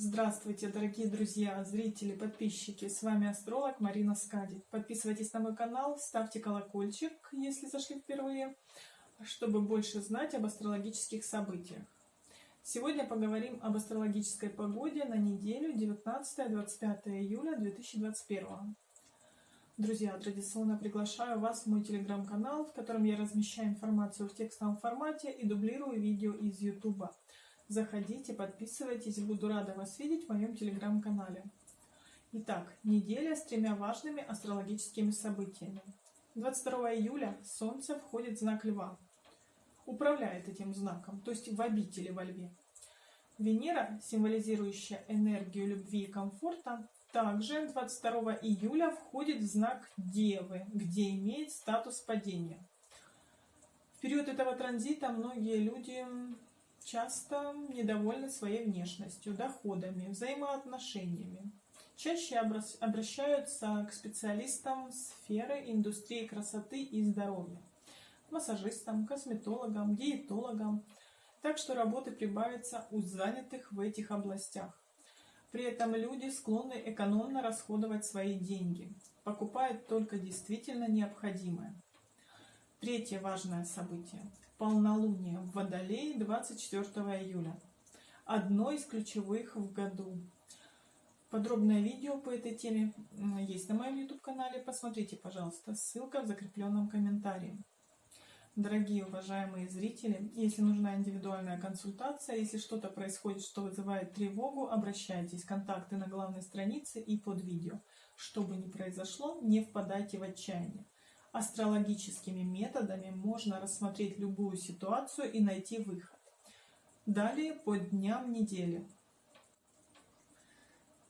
Здравствуйте, дорогие друзья, зрители, подписчики! С вами астролог Марина Скади. Подписывайтесь на мой канал, ставьте колокольчик, если зашли впервые, чтобы больше знать об астрологических событиях. Сегодня поговорим об астрологической погоде на неделю 19-25 июля 2021. Друзья, традиционно приглашаю вас в мой телеграм-канал, в котором я размещаю информацию в текстовом формате и дублирую видео из YouTube. Заходите, подписывайтесь, буду рада вас видеть в моем телеграм-канале. Итак, неделя с тремя важными астрологическими событиями. 22 июля Солнце входит в знак Льва, управляет этим знаком, то есть в обители во Льве. Венера, символизирующая энергию любви и комфорта, также 22 июля входит в знак Девы, где имеет статус падения. В период этого транзита многие люди часто недовольны своей внешностью, доходами, взаимоотношениями. Чаще обращаются к специалистам сферы индустрии красоты и здоровья, массажистам, косметологам, диетологам. Так что работы прибавится у занятых в этих областях. При этом люди склонны экономно расходовать свои деньги, покупают только действительно необходимое. Третье важное событие. Полнолуние в Водолее 24 июля. Одно из ключевых в году. Подробное видео по этой теме есть на моем YouTube-канале. Посмотрите, пожалуйста. Ссылка в закрепленном комментарии. Дорогие уважаемые зрители, если нужна индивидуальная консультация, если что-то происходит, что вызывает тревогу, обращайтесь. Контакты на главной странице и под видео. Что бы ни произошло, не впадайте в отчаяние. Астрологическими методами можно рассмотреть любую ситуацию и найти выход. Далее по дням недели.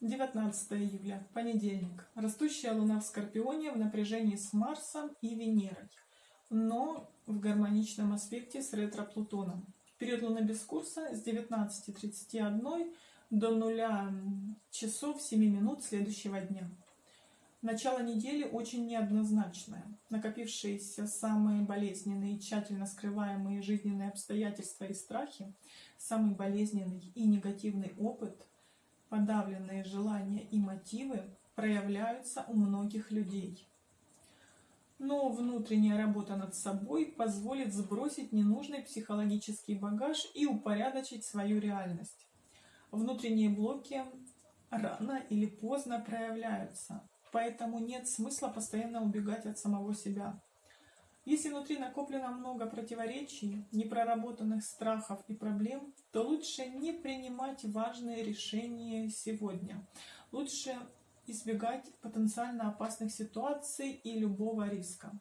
19 июля, понедельник. Растущая Луна в Скорпионе в напряжении с Марсом и Венерой, но в гармоничном аспекте с ретро-Плутоном. Период Луны без курса с 19.31 до 0 часов 7 минут следующего дня. Начало недели очень неоднозначное. Накопившиеся самые болезненные и тщательно скрываемые жизненные обстоятельства и страхи, самый болезненный и негативный опыт, подавленные желания и мотивы проявляются у многих людей. Но внутренняя работа над собой позволит сбросить ненужный психологический багаж и упорядочить свою реальность. Внутренние блоки рано или поздно проявляются, Поэтому нет смысла постоянно убегать от самого себя. Если внутри накоплено много противоречий, непроработанных страхов и проблем, то лучше не принимать важные решения сегодня. Лучше избегать потенциально опасных ситуаций и любого риска.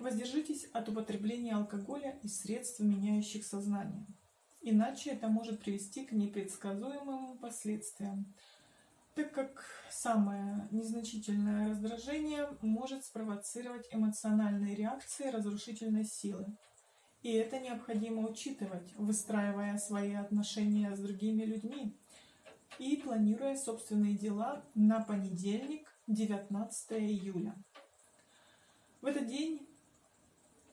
Воздержитесь от употребления алкоголя и средств, меняющих сознание. Иначе это может привести к непредсказуемым последствиям, так как самое незначительное раздражение может спровоцировать эмоциональные реакции разрушительной силы. И это необходимо учитывать, выстраивая свои отношения с другими людьми и планируя собственные дела на понедельник, 19 июля. В этот день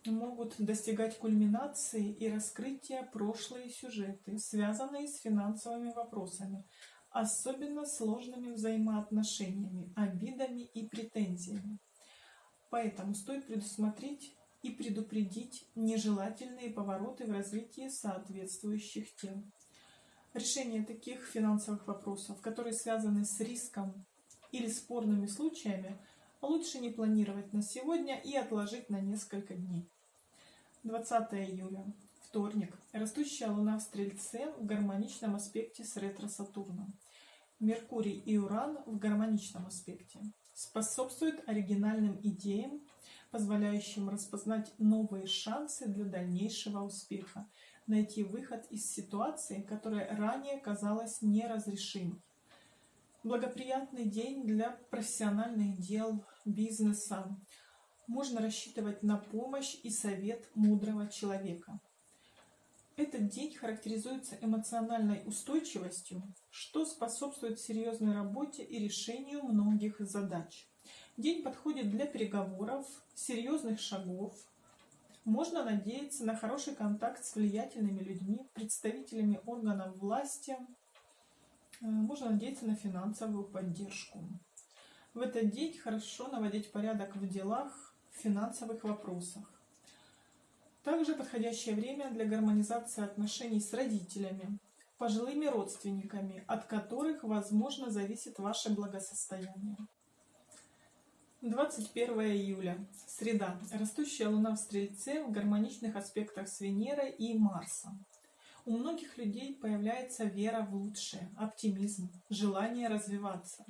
могут достигать кульминации и раскрытия прошлые сюжеты, связанные с финансовыми вопросами, особенно сложными взаимоотношениями, обидами и претензиями. Поэтому стоит предусмотреть и предупредить нежелательные повороты в развитии соответствующих тем. Решение таких финансовых вопросов, которые связаны с риском или спорными случаями, лучше не планировать на сегодня и отложить на несколько дней. 20 июля. Вторник. Растущая Луна в Стрельце в гармоничном аспекте с ретро-Сатурном. Меркурий и Уран в гармоничном аспекте. Способствует оригинальным идеям, позволяющим распознать новые шансы для дальнейшего успеха, найти выход из ситуации, которая ранее казалась неразрешимой. Благоприятный день для профессиональных дел, бизнеса. Можно рассчитывать на помощь и совет мудрого человека. Этот день характеризуется эмоциональной устойчивостью, что способствует серьезной работе и решению многих задач. День подходит для переговоров, серьезных шагов. Можно надеяться на хороший контакт с влиятельными людьми, представителями органов власти, Э, можно надеяться на финансовую поддержку. В этот день хорошо наводить порядок в делах, в финансовых вопросах. Также подходящее время для гармонизации отношений с родителями, пожилыми родственниками, от которых, возможно, зависит ваше благосостояние. 21 июля. Среда. Растущая Луна в Стрельце в гармоничных аспектах с Венерой и Марсом. У многих людей появляется вера в лучшее, оптимизм, желание развиваться.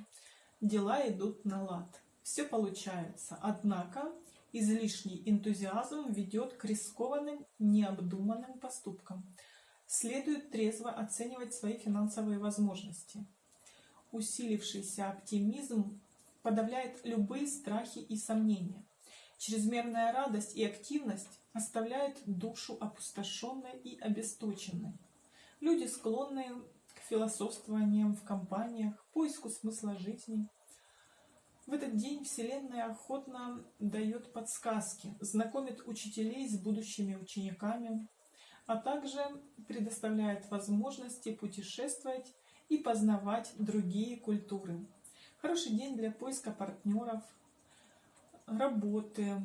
Дела идут на лад. Все получается. Однако излишний энтузиазм ведет к рискованным, необдуманным поступкам. Следует трезво оценивать свои финансовые возможности. Усилившийся оптимизм подавляет любые страхи и сомнения. Чрезмерная радость и активность оставляют душу опустошенной и обесточенной. Люди склонны к философствованиям в компаниях, поиску смысла жизни. В этот день Вселенная охотно дает подсказки, знакомит учителей с будущими учениками, а также предоставляет возможности путешествовать и познавать другие культуры. Хороший день для поиска партнеров, работы.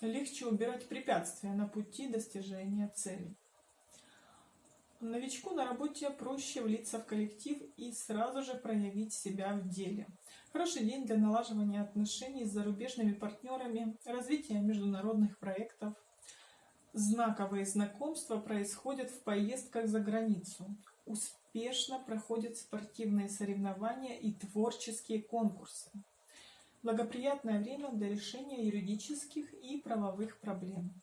Легче убирать препятствия на пути достижения целей. Новичку на работе проще влиться в коллектив и сразу же проявить себя в деле. Хороший день для налаживания отношений с зарубежными партнерами, развития международных проектов. Знаковые знакомства происходят в поездках за границу успешно проходят спортивные соревнования и творческие конкурсы. Благоприятное время для решения юридических и правовых проблем.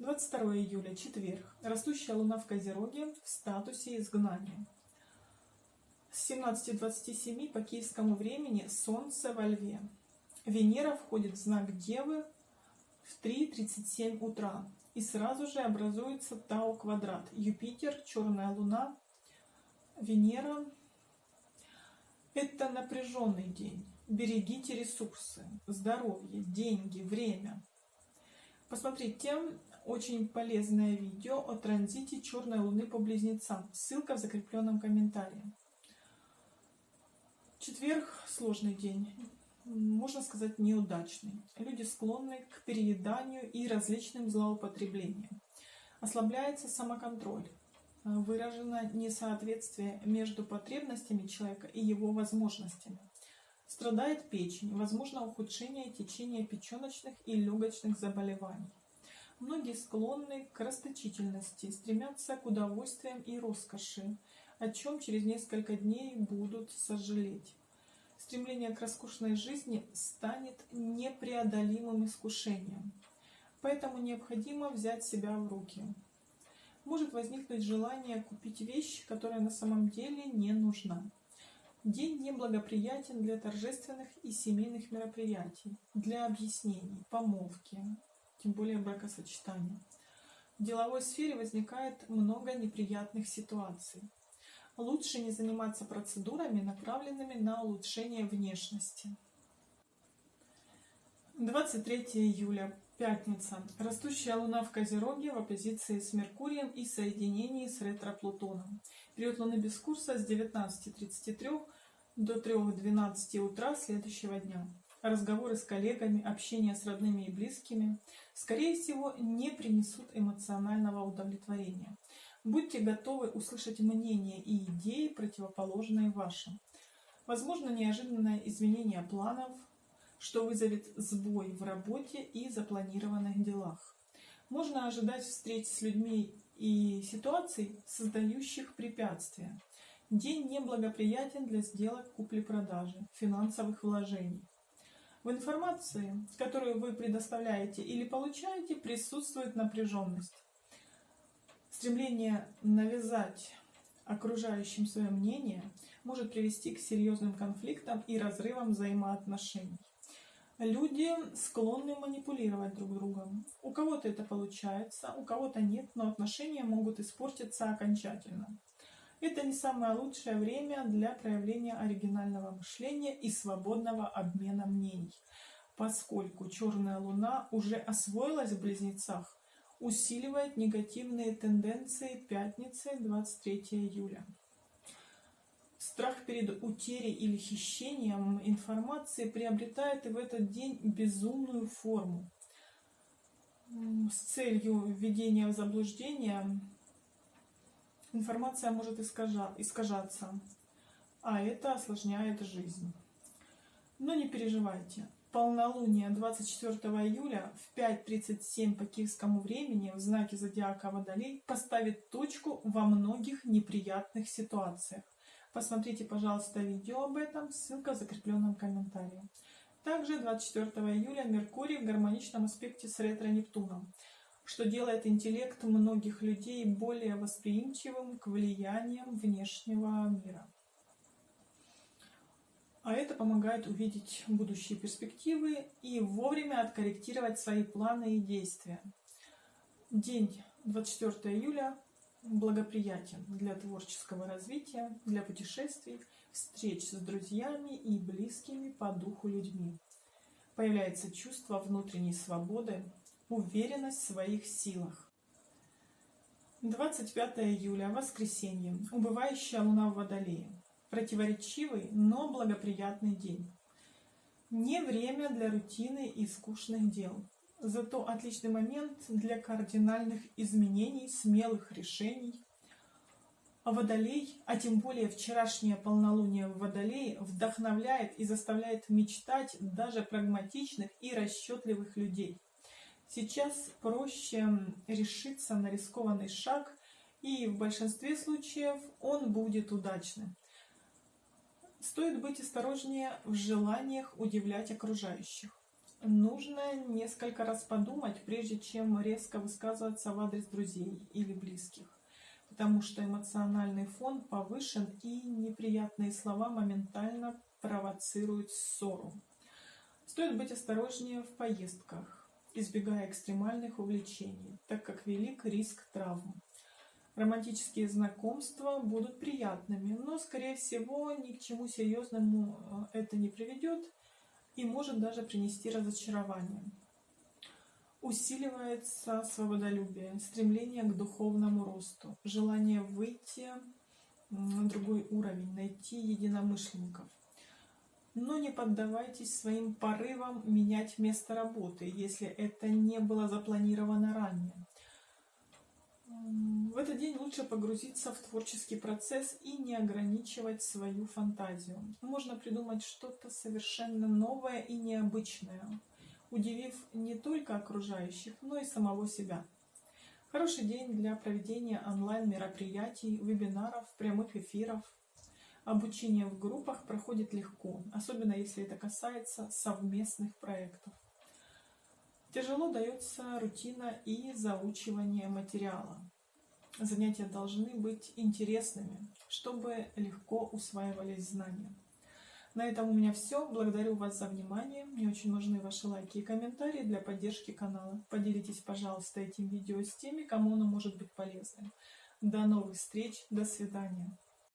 22 июля, четверг. Растущая луна в Козероге в статусе изгнания. С 17.27 по киевскому времени Солнце во Льве. Венера входит в знак Девы в 3.37 утра и сразу же образуется Тау-квадрат. Юпитер, черная луна, Венера. Это напряженный день. Берегите ресурсы, здоровье, деньги, время. Посмотрите очень полезное видео о транзите черной луны по близнецам. Ссылка в закрепленном комментарии. Четверг – сложный день можно сказать, неудачный. Люди склонны к перееданию и различным злоупотреблениям. Ослабляется самоконтроль. Выражено несоответствие между потребностями человека и его возможностями. Страдает печень, возможно ухудшение течения печеночных и легочных заболеваний. Многие склонны к расточительности, стремятся к удовольствиям и роскоши, о чем через несколько дней будут сожалеть стремление к роскошной жизни станет непреодолимым искушением. Поэтому необходимо взять себя в руки. Может возникнуть желание купить вещь, которая на самом деле не нужна. День неблагоприятен для торжественных и семейных мероприятий, для объяснений, помолвки, тем более бракосочетания. В деловой сфере возникает много неприятных ситуаций лучше не заниматься процедурами, направленными на улучшение внешности. 23 июля, пятница. Растущая Луна в Козероге в оппозиции с Меркурием и соединении с ретро-Плутоном. Период Луны без курса с 19.33 до 3.12 утра следующего дня. Разговоры с коллегами, общение с родными и близкими, скорее всего, не принесут эмоционального удовлетворения. Будьте готовы услышать мнения и идеи, противоположные вашим. Возможно неожиданное изменение планов, что вызовет сбой в работе и запланированных делах. Можно ожидать встреч с людьми и ситуаций, создающих препятствия. День неблагоприятен для сделок купли-продажи, финансовых вложений. В информации, которую вы предоставляете или получаете, присутствует напряженность. Стремление навязать окружающим свое мнение может привести к серьезным конфликтам и разрывам взаимоотношений. Люди склонны манипулировать друг другом. У кого-то это получается, у кого-то нет, но отношения могут испортиться окончательно. Это не самое лучшее время для проявления оригинального мышления и свободного обмена мнений, поскольку черная луна уже освоилась в близнецах, усиливает негативные тенденции пятницы 23 июля. Страх перед утерей или хищением информации приобретает и в этот день безумную форму. С целью введения в заблуждение информация может искажаться, а это осложняет жизнь. Но не переживайте. Полнолуние 24 июля в 5.37 по киевскому времени в знаке зодиака Водолей поставит точку во многих неприятных ситуациях. Посмотрите, пожалуйста, видео об этом, ссылка в закрепленном комментарии. Также 24 июля Меркурий в гармоничном аспекте с ретро-Нептуном, что делает интеллект многих людей более восприимчивым к влияниям внешнего мира. А это помогает увидеть будущие перспективы и вовремя откорректировать свои планы и действия. День 24 июля благоприятен для творческого развития, для путешествий, встреч с друзьями и близкими по духу людьми. Появляется чувство внутренней свободы, уверенность в своих силах. 25 июля, воскресенье, убывающая луна в Водолее. Противоречивый, но благоприятный день. Не время для рутины и скучных дел. Зато отличный момент для кардинальных изменений, смелых решений. А Водолей, а тем более вчерашнее полнолуние в Водолее, вдохновляет и заставляет мечтать даже прагматичных и расчетливых людей. Сейчас проще решиться на рискованный шаг, и в большинстве случаев он будет удачным. Стоит быть осторожнее в желаниях удивлять окружающих. Нужно несколько раз подумать, прежде чем резко высказываться в адрес друзей или близких, потому что эмоциональный фон повышен и неприятные слова моментально провоцируют ссору. Стоит быть осторожнее в поездках, избегая экстремальных увлечений, так как велик риск травм. Романтические знакомства будут приятными, но, скорее всего, ни к чему серьезному э, это не приведет и может даже принести разочарование. Усиливается свободолюбие, стремление к духовному росту, желание выйти на другой уровень, найти единомышленников. Но не поддавайтесь своим порывам менять место работы, если это не было запланировано ранее. В этот день лучше погрузиться в творческий процесс и не ограничивать свою фантазию. Можно придумать что-то совершенно новое и необычное, удивив не только окружающих, но и самого себя. Хороший день для проведения онлайн-мероприятий, вебинаров, прямых эфиров. Обучение в группах проходит легко, особенно если это касается совместных проектов. Тяжело дается рутина и заучивание материала. Занятия должны быть интересными, чтобы легко усваивались знания. На этом у меня все. Благодарю вас за внимание. Мне очень нужны ваши лайки и комментарии для поддержки канала. Поделитесь, пожалуйста, этим видео с теми, кому оно может быть полезным. До новых встреч. До свидания.